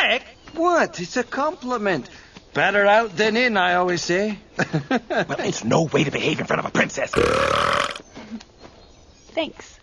trick? What? It's a compliment. Better out than in, I always say. well, it's no way to behave in front of a princess. Thanks.